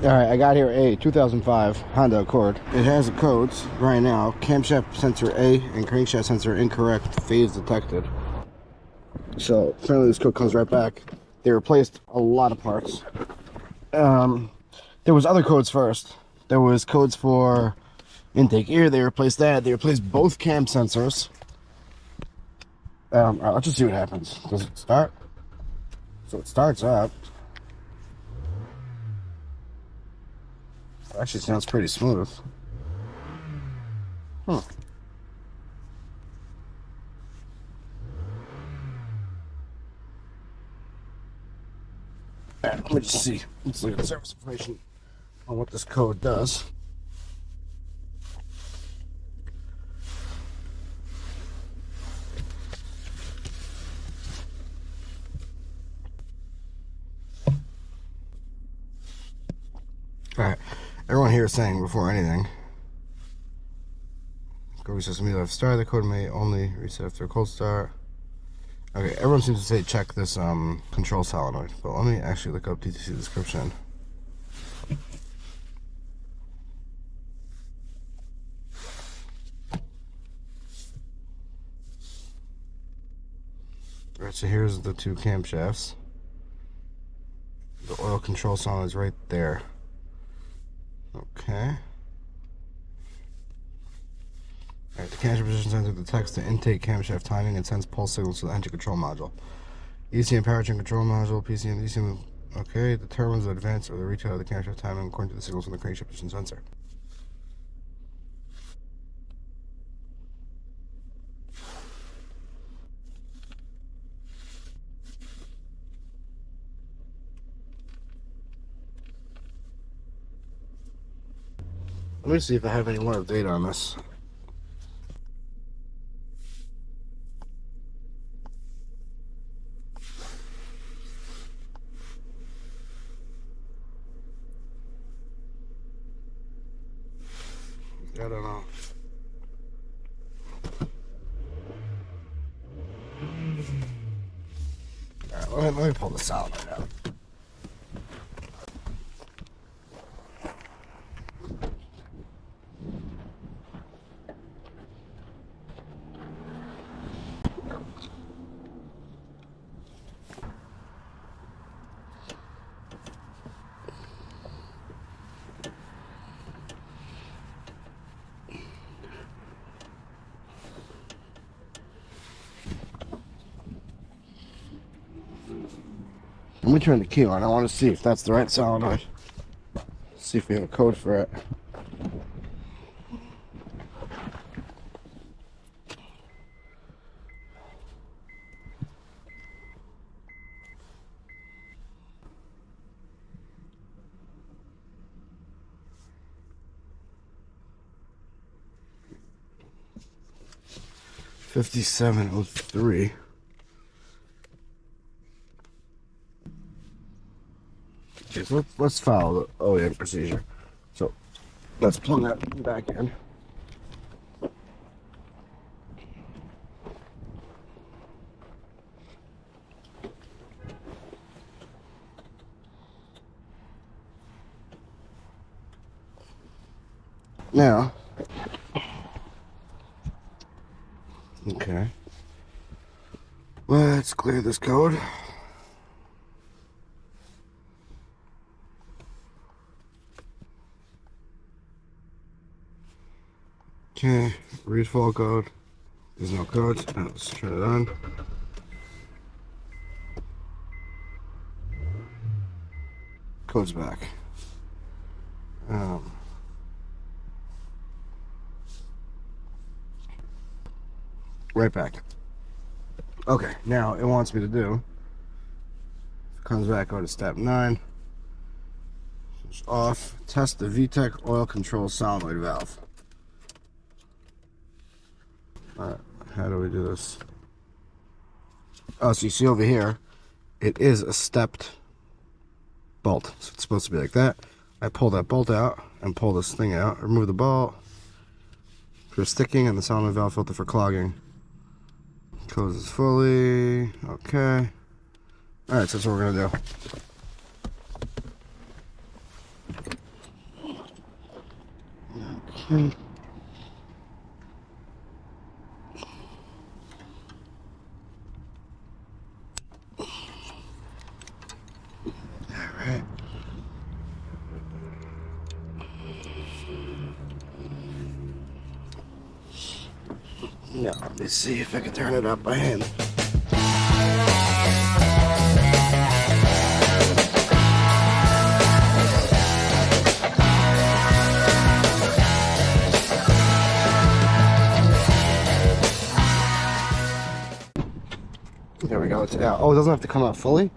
All right, I got here a 2005 Honda Accord. It has the codes right now. Camshaft sensor A and crankshaft sensor incorrect, phase detected. So apparently this code comes right back. They replaced a lot of parts. Um, there was other codes first. There was codes for intake ear. They replaced that. They replaced both cam sensors. Um, let's just see what happens. Does it start? So it starts up. Actually sounds pretty smooth. Right, let me just see. Let's look at the service information on what this code does. Alright, everyone here is saying before anything. Go reset some left start. The code may only reset after a cold start. Okay, everyone seems to say check this um, control solenoid, but let me actually look up DTC description. Alright, so here's the two camshafts. The oil control solenoid is right there. Okay. Alright, the camshaft position sensor detects the intake camshaft timing and sends pulse signals to the engine control module. ECM powertrain control module, PCM, ECM, okay, determines the advance or the retard of the camshaft timing according to the signals from the crankshaft position sensor. Let me see if I have any more update on this. I don't know. Alright, let me, let me pull solenoid out. Let me turn the key on. I want to see if that's the right solenoid. See if we have a code for it. Fifty-seven oh three. Let's, let's follow the OEM procedure. So let's plug that back in. Now, okay, let's clear this code. Okay, read fault code. There's no code. Now let's turn it on. Code's back. Um, right back. Okay, now it wants me to do. Comes back, go to step nine. Switch off. Test the VTEC oil control solenoid valve. How do we do this? Oh, so you see over here, it is a stepped bolt. So it's supposed to be like that. I pull that bolt out and pull this thing out. Remove the bolt for sticking and the solenoid valve filter for clogging. Closes fully. Okay. Alright, so that's what we're going to do. Alright. Now, let me see if I can turn it up by hand. There we go, it's out. Oh, it doesn't have to come out fully?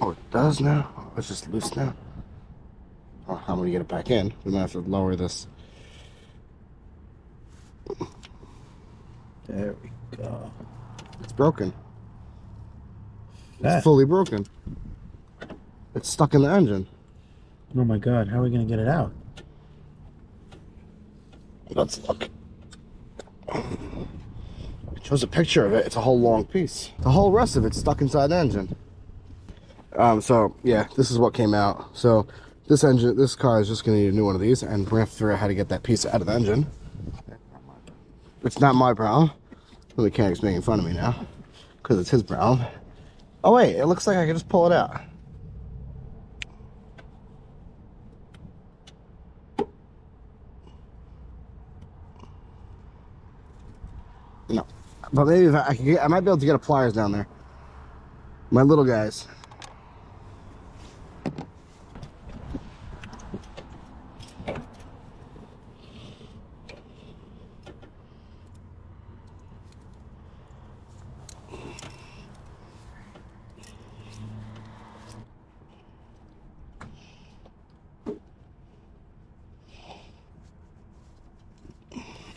Oh, it does now? Oh, it's just loose now. Oh, I'm gonna get it back in. We might have to lower this. There we go. It's broken. It's fully broken. It's stuck in the engine. Oh my god, how are we gonna get it out? Let's look. It shows a picture of it. It's a whole long piece. The whole rest of it's stuck inside the engine. Um, so yeah, this is what came out. So this engine, this car is just gonna need a new one of these, and we're gonna figure out how to get that piece out of the engine. It's not my problem. The mechanic's making fun of me now because it's his problem. Oh wait, it looks like I can just pull it out. No, but maybe if I, I get, I might be able to get a pliers down there. My little guys.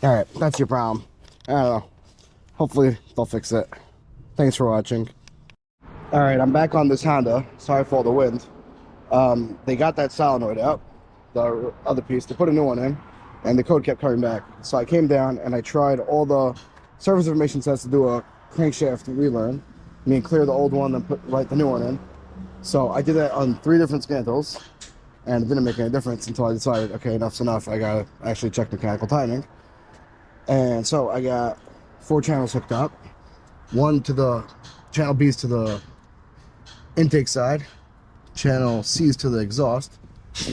All right, that's your problem. I don't know. Hopefully they'll fix it. Thanks for watching. All right, I'm back on this Honda. Sorry for all the wind. Um, they got that solenoid out, the other piece. They put a new one in, and the code kept coming back. So I came down and I tried all the service information sets to do a crankshaft relearn. I mean, clear the old one and put write the new one in. So I did that on three different scan tools, and it didn't make any difference until I decided, okay, enough's enough. I gotta actually check mechanical timing. And so I got four channels hooked up. One to the channel B's to the intake side, channel C's to the exhaust.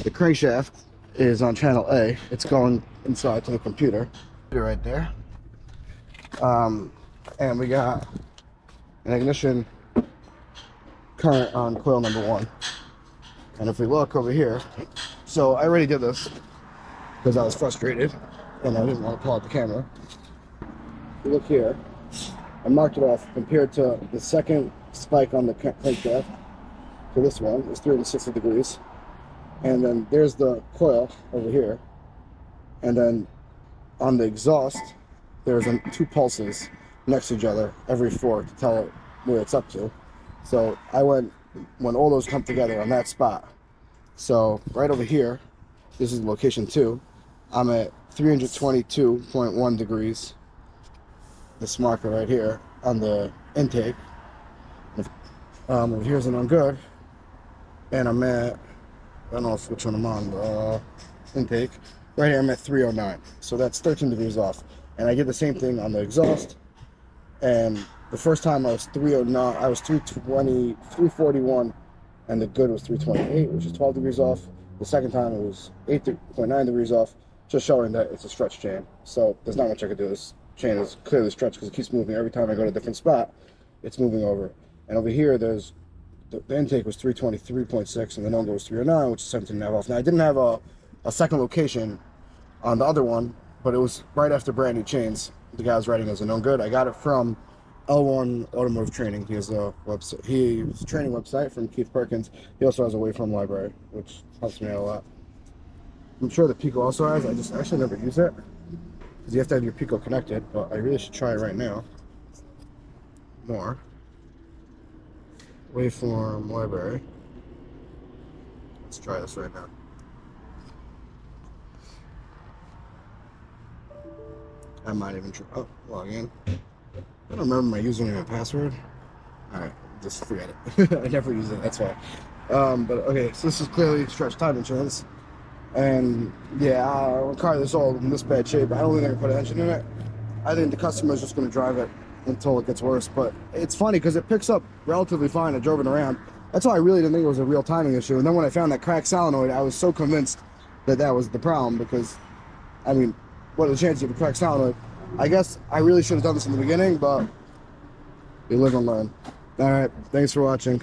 The crankshaft is on channel A. It's going inside to the computer. Right there. Um, and we got an ignition current on coil number one. And if we look over here, so I already did this because I was frustrated and I didn't want to pull out the camera. Look here, I marked it off compared to the second spike on the cra- crankshaft to this one is 360 degrees. And then there's the coil over here. And then on the exhaust, there's two pulses next to each other every four to tell it where it's up to. So I went when all those come together on that spot. So right over here, this is location two. I'm at 322.1 degrees. This marker right here on the intake. Um, over here's an good, and I'm at I don't know which one I'm on. Uh, intake. Right here, I'm at 309. So that's 13 degrees off. And I did the same thing on the exhaust. And the first time I was 309, I was 320, 341, and the good was 328, which is 12 degrees off. The second time it was 8.9 degrees off, just showing that it's a stretch chain. So there's not much I could do. This chain is clearly stretched because it keeps moving. Every time I go to a different spot, it's moving over. And over here, there's the, the intake was 323.6 and the no-go was 309, which is 17 and a half off. Now I didn't have a, a second location on the other one, but it was right after brand new chains. The guy was writing as a known good. I got it from L1 Automotive Training. He has a website. He has a training website from Keith Perkins. He also has a Waveform library, which helps me out a lot. I'm sure the Pico also has. I just actually never use it because you have to have your Pico connected. But I really should try it right now. More waveform library. Let's try this right now. I might even try. Oh, log in. I don't remember my username and password. Alright, just forget it. I never use it, that's why. Um, but okay, so this is clearly stretch time insurance. And yeah, a car this old in this bad shape, I don't think I can put an engine in it. I think the customer's just going to drive it until it gets worse. But it's funny because it picks up relatively fine. I drove it around. That's why I really didn't think it was a real timing issue. And then when I found that cracked solenoid, I was so convinced that that was the problem because, I mean, what are the chances of a cracked solenoid? I guess I really should have done this in the beginning, but you live and learn. All right, thanks for watching.